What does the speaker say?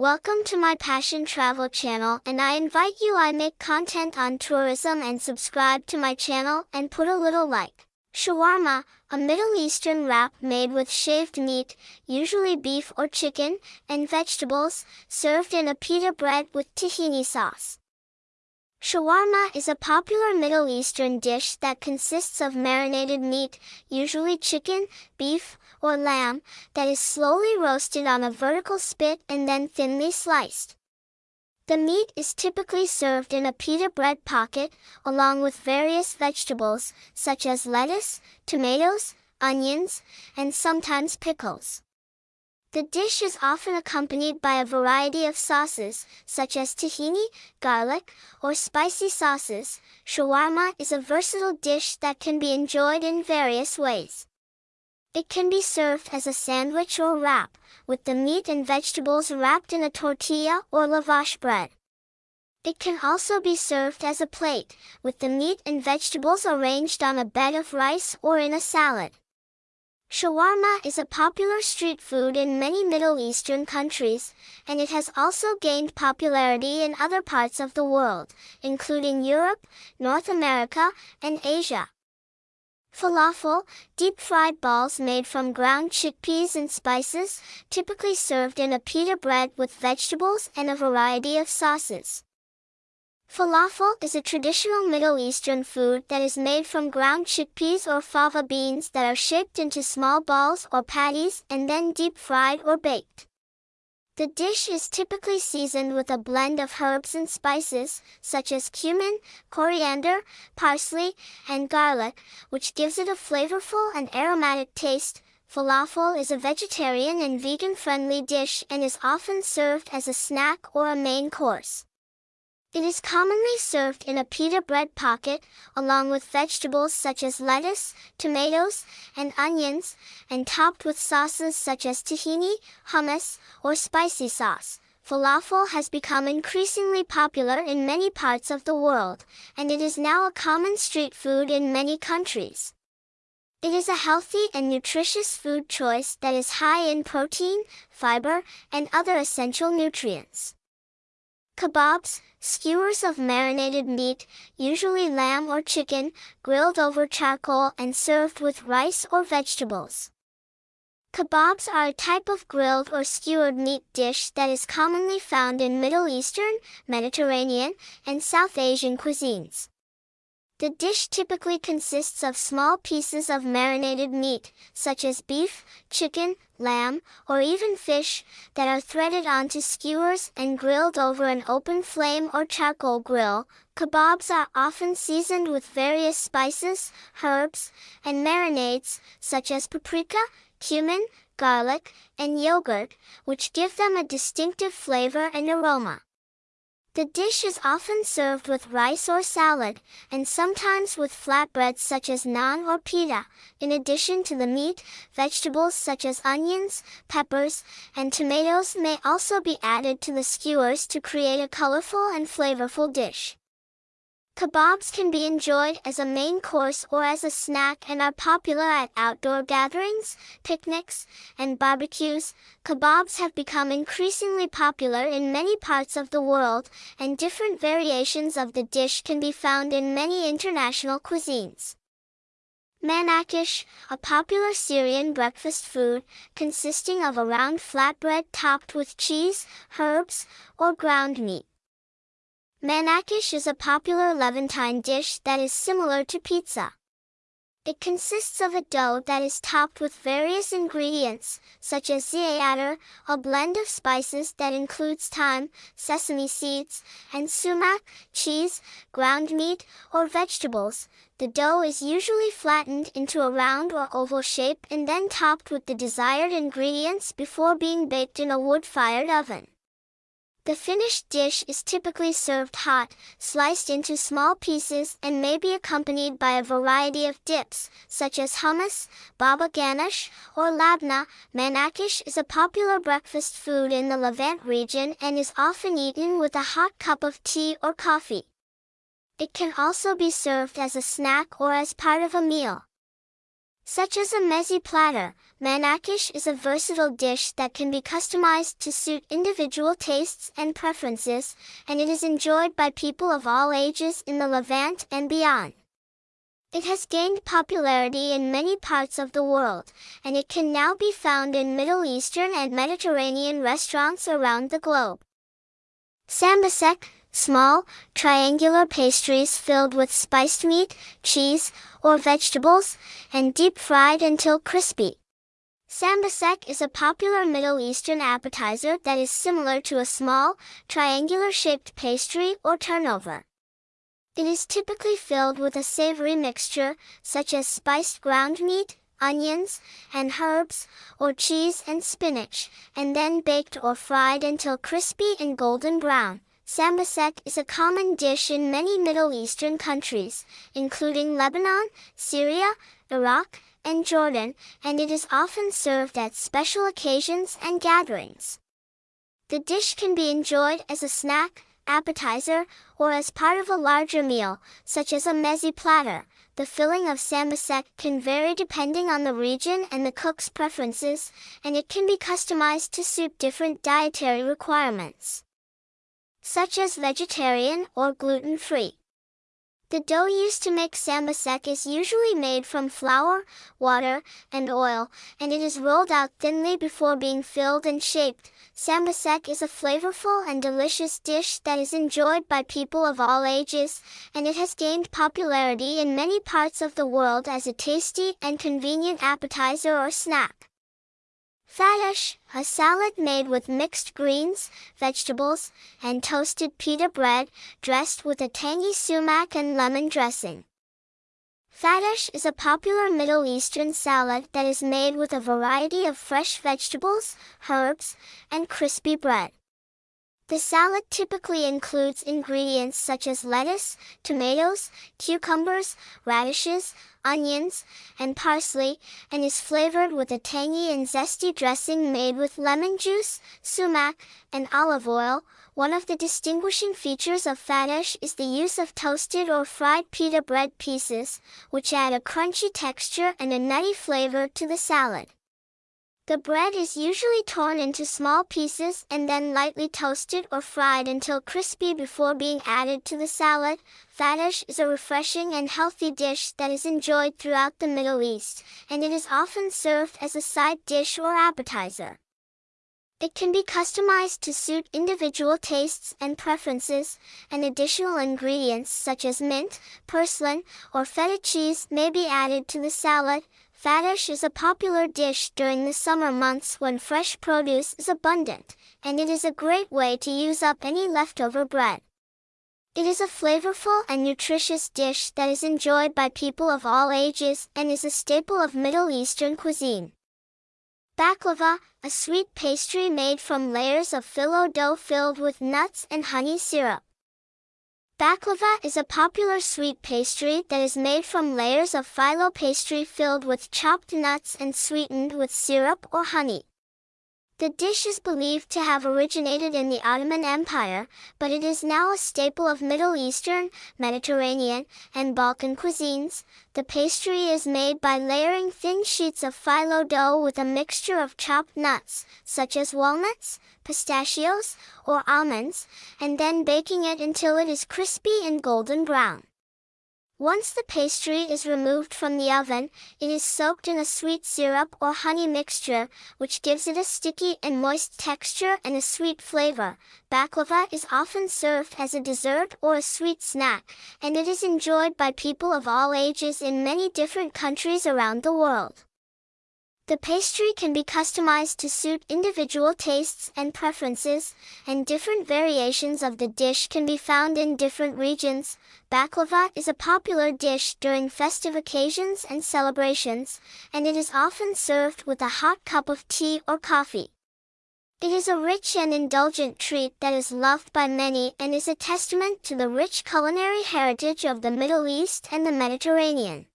Welcome to my Passion Travel channel and I invite you I make content on tourism and subscribe to my channel and put a little like. Shawarma, a Middle Eastern wrap made with shaved meat, usually beef or chicken, and vegetables, served in a pita bread with tahini sauce. Shawarma is a popular Middle Eastern dish that consists of marinated meat, usually chicken, beef, or lamb, that is slowly roasted on a vertical spit and then thinly sliced. The meat is typically served in a pita bread pocket, along with various vegetables, such as lettuce, tomatoes, onions, and sometimes pickles. The dish is often accompanied by a variety of sauces, such as tahini, garlic, or spicy sauces. Shawarma is a versatile dish that can be enjoyed in various ways. It can be served as a sandwich or wrap, with the meat and vegetables wrapped in a tortilla or lavash bread. It can also be served as a plate, with the meat and vegetables arranged on a bed of rice or in a salad. Shawarma is a popular street food in many Middle Eastern countries, and it has also gained popularity in other parts of the world, including Europe, North America, and Asia. Falafel, deep-fried balls made from ground chickpeas and spices, typically served in a pita bread with vegetables and a variety of sauces. Falafel is a traditional Middle Eastern food that is made from ground chickpeas or fava beans that are shaped into small balls or patties and then deep fried or baked. The dish is typically seasoned with a blend of herbs and spices, such as cumin, coriander, parsley, and garlic, which gives it a flavorful and aromatic taste. Falafel is a vegetarian and vegan-friendly dish and is often served as a snack or a main course. It is commonly served in a pita bread pocket, along with vegetables such as lettuce, tomatoes, and onions, and topped with sauces such as tahini, hummus, or spicy sauce. Falafel has become increasingly popular in many parts of the world, and it is now a common street food in many countries. It is a healthy and nutritious food choice that is high in protein, fiber, and other essential nutrients. Kebabs, skewers of marinated meat, usually lamb or chicken, grilled over charcoal and served with rice or vegetables. Kebabs are a type of grilled or skewered meat dish that is commonly found in Middle Eastern, Mediterranean, and South Asian cuisines. The dish typically consists of small pieces of marinated meat, such as beef, chicken, lamb, or even fish, that are threaded onto skewers and grilled over an open flame or charcoal grill. Kebabs are often seasoned with various spices, herbs, and marinades, such as paprika, cumin, garlic, and yogurt, which give them a distinctive flavor and aroma. The dish is often served with rice or salad, and sometimes with flatbreads such as naan or pita. In addition to the meat, vegetables such as onions, peppers, and tomatoes may also be added to the skewers to create a colorful and flavorful dish. Kebabs can be enjoyed as a main course or as a snack and are popular at outdoor gatherings, picnics, and barbecues. Kebabs have become increasingly popular in many parts of the world, and different variations of the dish can be found in many international cuisines. Manakish, a popular Syrian breakfast food, consisting of a round flatbread topped with cheese, herbs, or ground meat. Manakish is a popular Levantine dish that is similar to pizza. It consists of a dough that is topped with various ingredients, such as za'atar, a blend of spices that includes thyme, sesame seeds, and sumac, cheese, ground meat, or vegetables. The dough is usually flattened into a round or oval shape and then topped with the desired ingredients before being baked in a wood-fired oven. The finished dish is typically served hot, sliced into small pieces and may be accompanied by a variety of dips, such as hummus, baba ganoush, or labna. Manakish is a popular breakfast food in the Levant region and is often eaten with a hot cup of tea or coffee. It can also be served as a snack or as part of a meal. Such as a meze platter, manakish is a versatile dish that can be customized to suit individual tastes and preferences, and it is enjoyed by people of all ages in the Levant and beyond. It has gained popularity in many parts of the world, and it can now be found in Middle Eastern and Mediterranean restaurants around the globe. Sambousek, small, triangular pastries filled with spiced meat, cheese, or vegetables, and deep fried until crispy. Sambousek is a popular Middle Eastern appetizer that is similar to a small, triangular-shaped pastry or turnover. It is typically filled with a savory mixture, such as spiced ground meat, onions, and herbs, or cheese and spinach, and then baked or fried until crispy and golden brown. Sambousek is a common dish in many Middle Eastern countries, including Lebanon, Syria, Iraq, and Jordan, and it is often served at special occasions and gatherings. The dish can be enjoyed as a snack, appetizer, or as part of a larger meal, such as a meze platter. The filling of sambousek can vary depending on the region and the cook's preferences, and it can be customized to suit different dietary requirements, such as vegetarian or gluten-free. The dough used to make sambousek is usually made from flour, water, and oil, and it is rolled out thinly before being filled and shaped. Sambousek is a flavorful and delicious dish that is enjoyed by people of all ages, and it has gained popularity in many parts of the world as a tasty and convenient appetizer or snack. Fattoush, a salad made with mixed greens, vegetables, and toasted pita bread, dressed with a tangy sumac and lemon dressing. Fattoush is a popular Middle Eastern salad that is made with a variety of fresh vegetables, herbs, and crispy bread. The salad typically includes ingredients such as lettuce, tomatoes, cucumbers, radishes, onions, and parsley, and is flavored with a tangy and zesty dressing made with lemon juice, sumac, and olive oil. One of the distinguishing features of fattoush is the use of toasted or fried pita bread pieces, which add a crunchy texture and a nutty flavor to the salad. The bread is usually torn into small pieces and then lightly toasted or fried until crispy before being added to the salad. Fattoush is a refreshing and healthy dish that is enjoyed throughout the Middle East, and it is often served as a side dish or appetizer. It can be customized to suit individual tastes and preferences, and additional ingredients such as mint, purslane, or feta cheese may be added to the salad. Fattoush is a popular dish during the summer months when fresh produce is abundant, and it is a great way to use up any leftover bread. It is a flavorful and nutritious dish that is enjoyed by people of all ages and is a staple of Middle Eastern cuisine. Baklava, a sweet pastry made from layers of phyllo dough filled with nuts and honey syrup. Baklava is a popular sweet pastry that is made from layers of phyllo pastry filled with chopped nuts and sweetened with syrup or honey. The dish is believed to have originated in the Ottoman Empire, but it is now a staple of Middle Eastern, Mediterranean, and Balkan cuisines. The pastry is made by layering thin sheets of phyllo dough with a mixture of chopped nuts, such as walnuts, pistachios, or almonds, and then baking it until it is crispy and golden brown. Once the pastry is removed from the oven, it is soaked in a sweet syrup or honey mixture, which gives it a sticky and moist texture and a sweet flavor. Baklava is often served as a dessert or a sweet snack, and it is enjoyed by people of all ages in many different countries around the world. The pastry can be customized to suit individual tastes and preferences, and different variations of the dish can be found in different regions. Baklava is a popular dish during festive occasions and celebrations, and it is often served with a hot cup of tea or coffee. It is a rich and indulgent treat that is loved by many and is a testament to the rich culinary heritage of the Middle East and the Mediterranean.